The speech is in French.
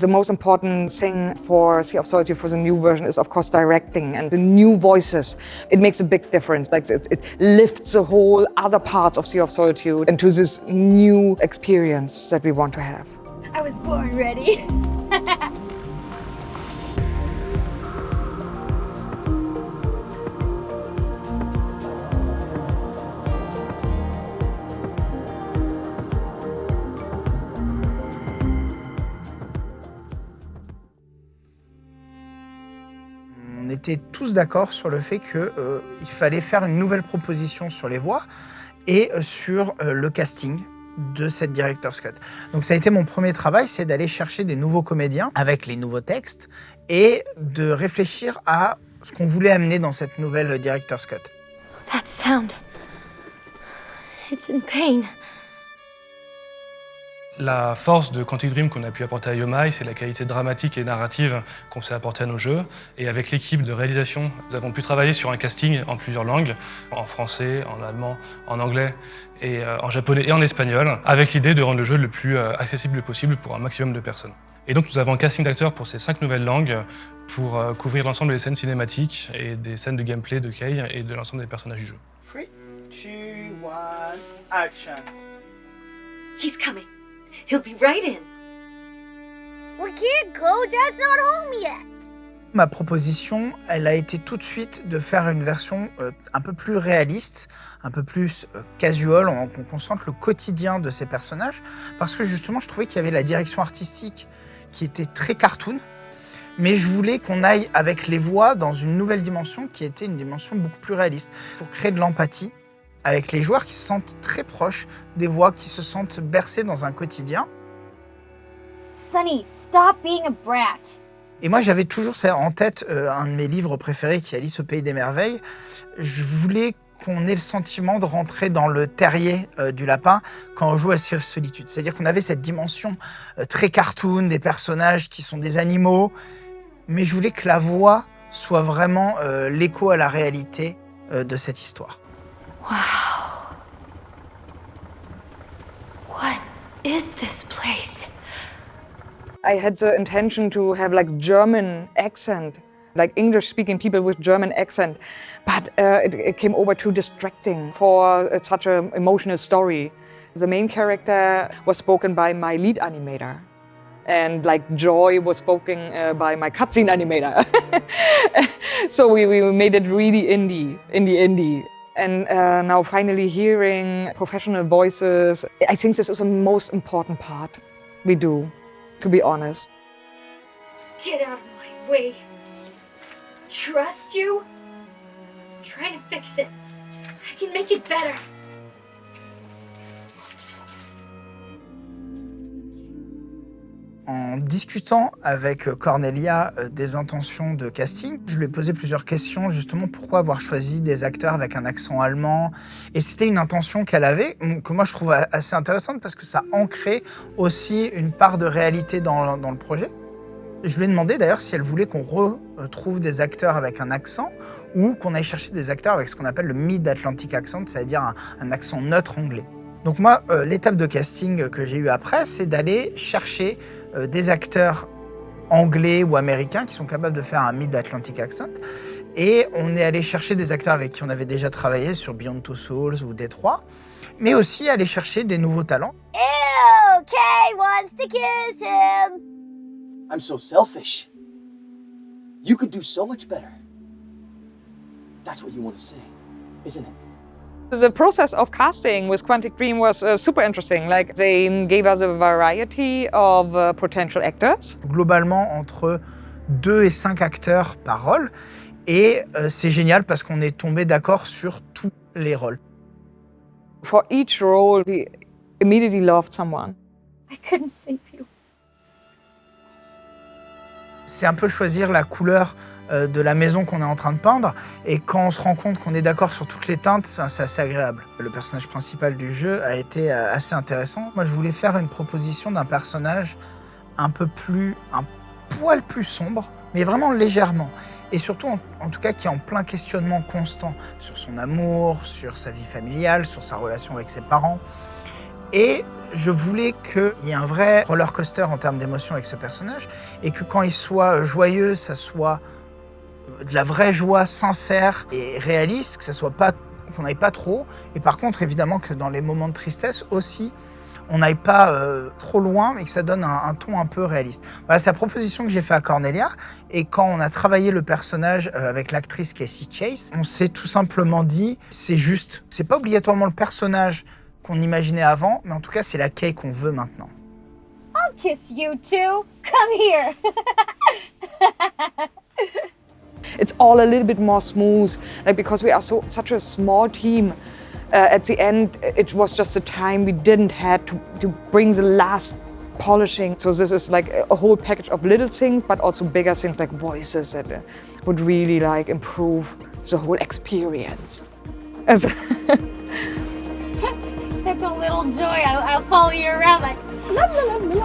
The most important thing for Sea of Solitude for the new version is, of course, directing and the new voices. It makes a big difference. Like it, it lifts the whole other parts of Sea of Solitude into this new experience that we want to have. I was born ready. tous d'accord sur le fait qu'il euh, fallait faire une nouvelle proposition sur les voix et euh, sur euh, le casting de cette Director's Cut. Donc ça a été mon premier travail, c'est d'aller chercher des nouveaux comédiens avec les nouveaux textes et de réfléchir à ce qu'on voulait amener dans cette nouvelle Director's Cut. That sound. It's in pain. La force de Quantic Dream qu'on a pu apporter à Yomai, c'est la qualité dramatique et narrative qu'on s'est apporté à nos jeux. Et avec l'équipe de réalisation, nous avons pu travailler sur un casting en plusieurs langues, en français, en allemand, en anglais, et euh, en japonais et en espagnol, avec l'idée de rendre le jeu le plus euh, accessible possible pour un maximum de personnes. Et donc nous avons un casting d'acteurs pour ces cinq nouvelles langues pour euh, couvrir l'ensemble des scènes cinématiques et des scènes de gameplay de Kei et de l'ensemble des personnages du jeu. 3, 2, 1, action He's coming. He'll be right in. We can't go, Dad's not home yet. Ma proposition, elle a été tout de suite de faire une version euh, un peu plus réaliste, un peu plus euh, casual, on, on concentre le quotidien de ces personnages, parce que justement, je trouvais qu'il y avait la direction artistique qui était très cartoon, mais je voulais qu'on aille avec les voix dans une nouvelle dimension qui était une dimension beaucoup plus réaliste, pour créer de l'empathie avec les joueurs qui se sentent très proches des voix, qui se sentent bercés dans un quotidien. Sonny, stop being a brat. Et moi, j'avais toujours en tête, euh, un de mes livres préférés qui est Alice au Pays des Merveilles. Je voulais qu'on ait le sentiment de rentrer dans le terrier euh, du lapin quand on joue à Solitude. C'est-à-dire qu'on avait cette dimension euh, très cartoon, des personnages qui sont des animaux, mais je voulais que la voix soit vraiment l'écho à la réalité de cette histoire. Wow. What is this place? I had the intention to have like German accent, like English-speaking people with German accent, but uh, it, it came over too distracting for uh, such an emotional story. The main character was spoken by my lead animator, and like Joy was spoken uh, by my cutscene animator. so we, we made it really indie, indie, indie. And uh, now finally hearing professional voices, I think this is the most important part we do, to be honest. Get out of my way. Trust you? I'm trying to fix it. I can make it better. En discutant avec Cornelia euh, des intentions de casting, je lui ai posé plusieurs questions, justement pourquoi avoir choisi des acteurs avec un accent allemand? Et c'était une intention qu'elle avait, que moi je trouve assez intéressante parce que ça ancrait aussi une part de réalité dans, le projet. Je lui ai demandé d'ailleurs si elle voulait qu'on retrouve des acteurs avec un accent ou qu'on aille chercher des acteurs avec ce qu'on appelle le mid-Atlantic accent, c'est-à-dire un accent neutre anglais. Donc moi, euh, l'étape de casting que j'ai eue après, c'est d'aller chercher euh, des acteurs anglais ou américains qui sont capables de faire un mid-Atlantic accent. Et on est allé chercher des acteurs avec qui on avait déjà travaillé sur Beyond Two Souls ou Détroit, mais aussi aller chercher des nouveaux talents. Ew, Kay wants to kiss him. I'm so selfish. You could do so much better. That's what you want to say, isn't it? The process of casting with Quantic Dream was uh, super interesting. Like they gave us a variety of uh, potential actors. Globalement, entre 2 et 5 acteurs par rôle. Et euh, c'est génial parce qu'on est tombé d'accord sur tous les rôles. For each role, we immediately loved someone. I couldn't save you. C'est un peu choisir la couleur euh, de la maison qu'on est en train de peindre. Et quand on se rend compte qu'on est d'accord sur toutes les teintes, c'est assez agréable. Le personnage principal du jeu a été euh, assez intéressant. Moi, je voulais faire une proposition d'un personnage un peu plus, un poil plus sombre, mais vraiment légèrement. Et surtout, en, en tout cas, qui est en plein questionnement constant sur son amour, sur sa vie familiale, sur sa relation avec ses parents. Et je voulais qu'il y ait un vrai roller coaster en termes d'émotion avec ce personnage et que quand il soit joyeux, ça soit de la vraie joie sincère et réaliste, que ça soit pas qu'on n'aille pas trop. Et par contre, évidemment, que dans les moments de tristesse aussi, on n'aille pas euh, trop loin, mais que ça donne un, ton un peu réaliste. Voilà, c'est la proposition que j'ai fait à Cornelia. Et quand on a travaillé le personnage euh, avec l'actrice Casey Chase, on s'est tout simplement dit, c'est juste, c'est pas obligatoirement le personnage qu'on imaginait avant, mais en tout cas, c'est la Kay qu'on veut maintenant. I'll kiss you too. Come here. It's all a little bit more smooth, like because we are so such a small team. Uh, at the end, it was just a time we didn't had to, to bring the last polishing. So this is like a whole package of little things, but also bigger things like voices that uh, would really like improve the whole experience. And so- Just a little joy. I'll, I'll follow you around like. La, la, la, la.